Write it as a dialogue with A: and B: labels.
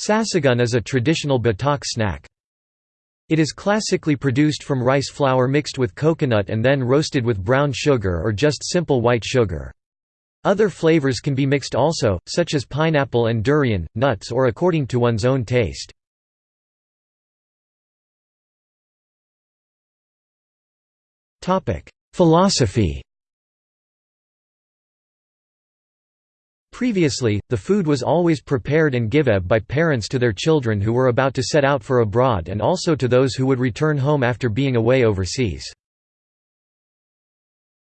A: Sasagun is a traditional Batak snack. It is classically produced from rice flour mixed with coconut and then roasted with brown sugar or just simple white sugar. Other flavors can be mixed also, such as pineapple and durian, nuts or according to one's own taste. Philosophy Previously, the food was always prepared and given by parents to their children who were about to set out for abroad and also to those who would return home after being away overseas.